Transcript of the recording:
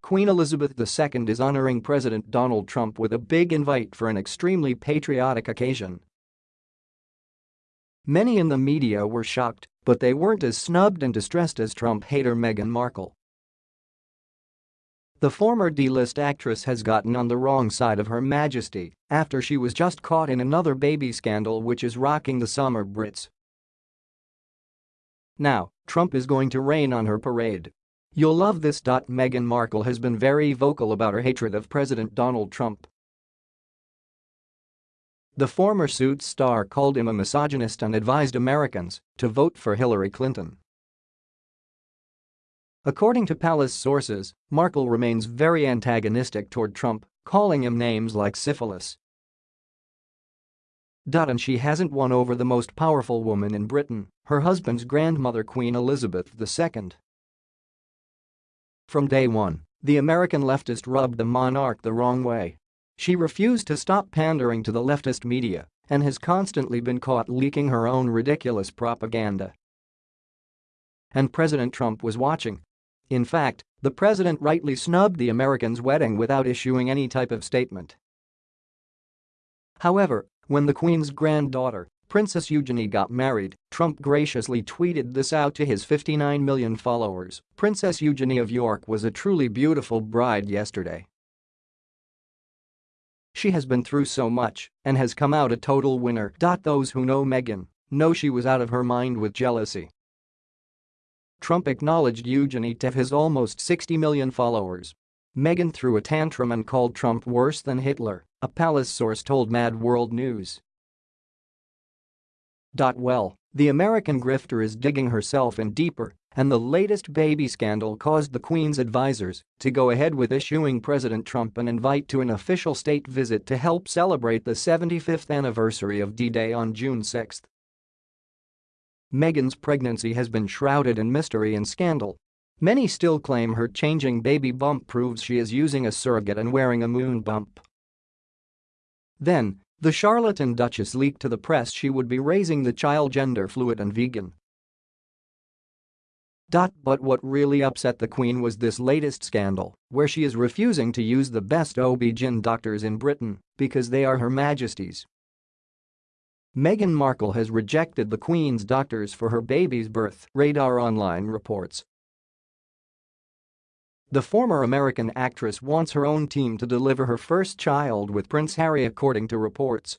Queen Elizabeth II is honoring President Donald Trump with a big invite for an extremely patriotic occasion. Many in the media were shocked, but they weren't as snubbed and distressed as Trump hater Meghan Markle. The former D-list actress has gotten on the wrong side of Her Majesty after she was just caught in another baby scandal which is rocking the summer Brits. Now, Trump is going to rain on her parade. You'll love this. Meghan Markle has been very vocal about her hatred of President Donald Trump. The former Suits star called him a misogynist and advised Americans to vote for Hillary Clinton. According to palace sources, Markle remains very antagonistic toward Trump, calling him names like syphilis. And she hasn't won over the most powerful woman in Britain, her husband's grandmother Queen Elizabeth II. From day one, the American leftist rubbed the monarch the wrong way. She refused to stop pandering to the leftist media and has constantly been caught leaking her own ridiculous propaganda. And President Trump was watching, in fact, the president rightly snubbed the Americans' wedding without issuing any type of statement. However, when the Queen's granddaughter, Princess Eugenie got married, Trump graciously tweeted this out to his 59 million followers, Princess Eugenie of York was a truly beautiful bride yesterday. She has been through so much and has come out a total winner. Those who know Meghan know she was out of her mind with jealousy Trump acknowledged Eugenie to his almost 60 million followers. Meghan threw a tantrum and called Trump worse than Hitler, a palace source told Mad World News. Well, the American grifter is digging herself in deeper and the latest baby scandal caused the Queen's advisers to go ahead with issuing President Trump an invite to an official state visit to help celebrate the 75th anniversary of D-Day on June 6. Meghan's pregnancy has been shrouded in mystery and scandal. Many still claim her changing baby bump proves she is using a surrogate and wearing a moon bump. Then, the charlatan Duchess leaked to the press she would be raising the child gender fluid and vegan. But what really upset the Queen was this latest scandal, where she is refusing to use the best OB-GYN doctors in Britain because they are Her Majesty's. Meghan Markle has rejected the Queen's doctors for her baby's birth, Radar Online reports. The former American actress wants her own team to deliver her first child with Prince Harry according to reports.